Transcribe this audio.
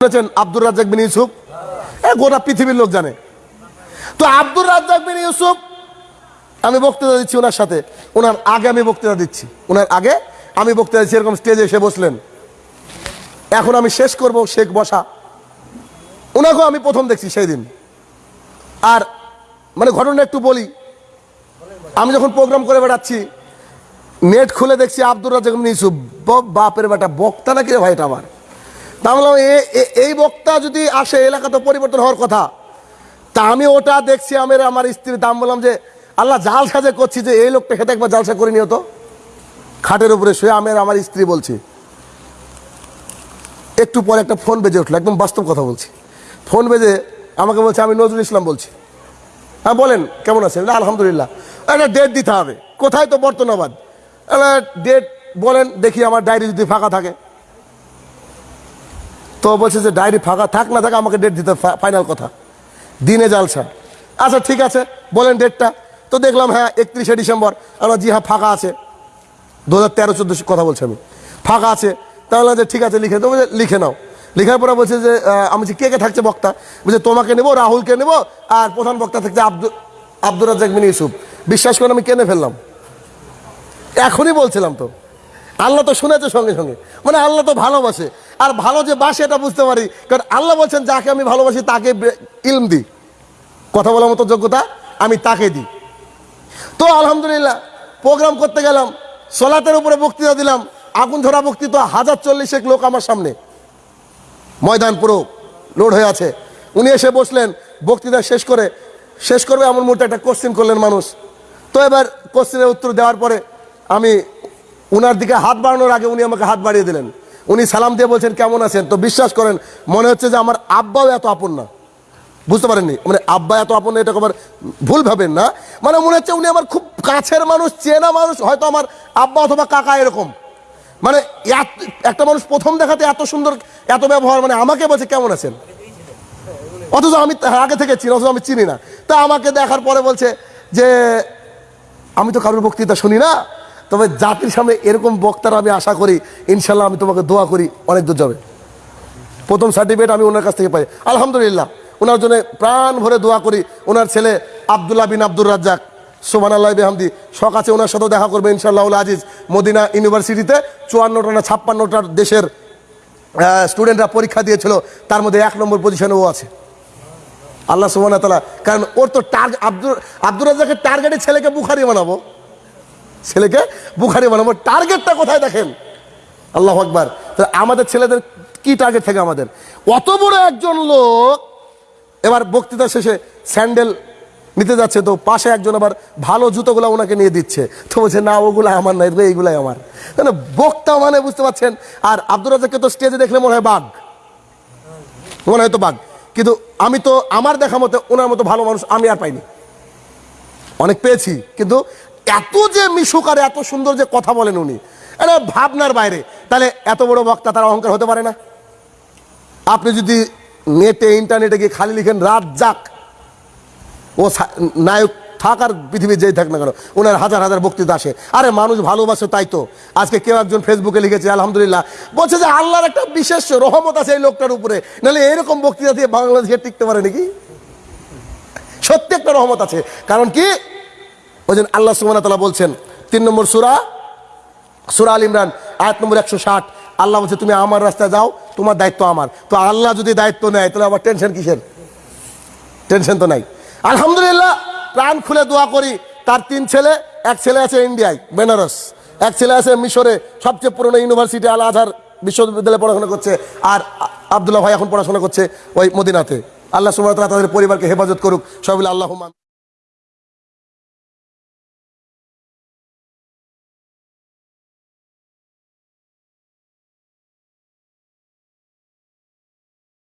শুনেছেন আব্দুর রাজ্জাক বিন ইউসুফ। এ গোটা পৃথিবীর লোক জানে। তো আব্দুর রাজ্জাক বিন ইউসুফ, আমি বক্তৃতা দিচ্ছি ওনার সাথে। ওনার আগে আমি বক্তৃতা দিচ্ছি। ওনার আগে আমি বক্তৃতা দিচ্ছি। এরকম স্টেজে এসে বসলেন। এখন আমি শেষ করব শেখ বসা। ওনাকেও আমি প্রথম দেখছি সেই দিন আর মানে ঘটনা একটু বলি। আমি যখন প্রোগ্রাম করে বেড়াচ্ছি নেট খুলে দেখছি আব্দুর রাজ্জাক বিন ইউসুফ বাপের বেটা, বক্তা নাকি ভাই এটা আমার? তা বললাম, এ- এ- এই বক্তা যদি আসে এলাকা তো পরিবর্তন হওয়ার কথা। তা আমি ওটা দেখছি আমি আর আমার স্ত্রীর দাম বললাম যে আল্লাহ জাল সাজে করছি যে এই লোকটা খেতে একবার জালসা করে নিও তো। খাটের উপরে শুয়ে আমি আর আমার স্ত্রী বলছি। একটু পরে একটা ফোন বেজে উঠল একদম বাস্তব কথা বলছি। ফোন বেজে আমাকে বলছে আমি নজরুল ইসলাম বলছি। হ্যাঁ বলেন কেমন আছেন? আলহামদুলিল্লাহ। একটা ডেট দিতে হবে। কোথায় তো বর্তনাবাদ ডেট বলেন দেখি আমার ডায়েরি যদি ফাঁকা থাকে। তো বলছে যে ডায়েরি ফাঁকা থাক না থাকে আমাকে ডেট দিতে ফাইনাল কথা। দিনে জালসা আচ্ছা ঠিক আছে বলেন ডেটটা তো দেখলাম হ্যাঁ একত্রিশে ডিসেম্বর। আমরা জি হ্যাঁ ফাঁকা আছে। দু হাজার তেরো চোদ্দ কথা বলছি আমি। ফাঁকা আছে। তাহলে যে ঠিক আছে লিখে বলছে, লিখে নাও। লেখার পরে বলছে যে আমি বলছি, কে কে থাকছে বক্তা? বলছে তোমাকে নেব রাহুলকে নেব আর প্রধান বক্তা থাকছে আব্দুল আব্দুর রাজ্জাক বিন ইউসুফ। বিশ্বাস করে আমি কেনে ফেললাম। এখনই বলছিলাম তো। আল্লাহ তো শুনেছে সঙ্গে সঙ্গে। মানে আল্লাহ তো ভালোবাসে। আর ভালো যে বাসে এটা বুঝতে পারি। কারণ আল্লাহ বলছেন, যাকে আমি ভালোবাসি, তাকে ইলম দিই। কথা বলার মতো যোগ্যতা আমি তাকে দিই। তো আলহামদুলিল্লাহ, প্রোগ্রাম করতে গেলাম, সোলাতের উপরে বক্তৃতা দিলাম। আগুন ধরা বক্তৃতা, হাজার চল্লিশেক লোক আমার সামনে। ময়দান পুরো লোড হয়ে আছে। উনি এসে বসলেন, বক্তৃতা শেষ করে, শেষ করবে এমন মুহূর্তে একটা কোশ্চিন করলেন মানুষ। তো এবার কোশ্চিনের উত্তর দেওয়ার পরে আমি উনার দিকে হাত বাড়ানোর আগে উনি আমাকে হাত বাড়িয়ে দিলেন। উনি সালাম দিয়ে বলছেন, কেমন আছেন? তো বিশ্বাস করেন, মনে হচ্ছে যে আমার আব্বাও এত আপন না। বুঝতে পারেননি? মানে আব্বা এত আপন এটা আবার ভুল ভাবেন না? মানে মনে হচ্ছে উনি আমার খুব কাছের মানুষ, চেনা মানুষ, হয়তো আমার আব্বা অথবা কাকা এরকম। মানে একটা মানুষ প্রথম দেখাতে এত সুন্দর, এত ব্যবহার মানে আমাকে বলছে, কেমন আছেন? অথচ আমি আগে থেকে চিনি, অথচ আমি চিনি না। তা আমাকে দেখার পরে বলছে যে, আমি তো কারোর বক্তৃতা শুনি না। তবে জাতির সামনে এরকম বক্তারা আমি আশা করি, ইনশাল্লাহ আমি তোমাকে দোয়া করি, অনেক দূর যাবে। প্রথম সার্টিফিকেট আমি ওনার কাছ থেকে পাই। আলহামদুলিল্লাহ, ওনার জন্য প্রাণ ভরে দোয়া করি। ওনার ছেলে আবদুল্লাহ বিন আব্দুর রাজ্জাক সোমান আল্লাহ বেহামদি আছে ওনার সাথেও দেখা করবে ইনশাল্লাহ আজিজ। মদিনা ইউনিভার্সিটিতে চুয়ান্নটা না ছাপ্পান্নটার দেশের স্টুডেন্টরা পরীক্ষা দিয়েছিল, তার মধ্যে এক নম্বর পজিশনে ও আছে। আল্লাহ সুবান তালা কারণ ওর তো টার্গেট আব্দুল আব্দুর রাজ্জাকের টার্গেটে ছেলেকে বুখারি বানাবো। ছেলেকে বুখারি বানাবো টার্গেটটা কোথায় দেখেন? আল্লাহ আকবার। তাহলে আমাদের ছেলেদের কি টার্গেট থাকে আমাদের? অত বড় একজন লোক, এবার বক্তৃতা শেষে স্যান্ডেল নিতে যাচ্ছে, তো পাশে একজন আবার ভালো জুতোগুলো ওনাকে নিয়ে দিচ্ছে। তো বলছে, না ওগুলো আমার না এগুলো এইগুলাই আমার। মানে বক্তা মানে বুঝতে পারছেন, আর আব্দুর রাজাককে তো স্টেজে দেখলে মনে হয় বাঘ। মনে হয় তো বাঘ। কিন্তু আমি তো, আমার দেখা মতে ওনার মতো ভালো মানুষ আমি আর পাইনি। অনেক পেয়েছি, কিন্তু এত যে মিশুক আর এত সুন্দর যে কথা বলেন উনি এটা ভাবনার বাইরে। তাহলে এত বড় বক্তা তার অহংকার হতে পারে না? আপনি যদি নেটে, ইন্টারনেটে গিয়ে খালি লিখেন, রাত যাক। ও নায়ক থাক আর পৃথিবীর যেই থাক না কেন, ওনার হাজার হাজার বক্তৃতা আসে। আরে, মানুষ ভালোবাসে তাই তো। আজকে কেউ একজন ফেসবুকে লিখেছে, আলহামদুলিল্লাহ। বলছে যে আল্লাহর একটা বিশেষ রহমত আছে এই লোকটার উপরে। নাহলে এরকম বক্তৃতা দিয়ে বাংলাদেশে টিকতে পারে নাকি? সত্যি একটা রহমত আছে। কারণ কি? ওই জন্য আল্লাহ ওয়া তাআলা বলছেন, তিন নম্বর সুরা সুরা আল ইমরান, আয়াত নম্বর একশো ষাট। আল্লাহ বলছে, তুমি আমার রাস্তায় যাও, তোমার দায়িত্ব আমার। তো আল্লাহ যদি দায়িত্ব নেয়, তাহলে আবার টেনশন কিসের? টেনশন তো নাই। আলহামদুলিল্লাহ, প্রাণ খুলে দোয়া করি, তার তিন ছেলে, এক ছেলে আছে ইন্ডিয়ায়, বেনারস। এক ছেলে আছে মিশরে, সবচেয়ে পুরনো ইউনিভার্সিটি আল আজহার বিশ্ববিদ্যালয়ে পড়াশোনা করছে, আর আব্দুল্লাহ ভাই এখন পড়াশোনা করছে ওই মদিনাতে। আল্লাহ সুবাহ তাদের পরিবারকে হেফাজত করুক, সবাই আল্লাহ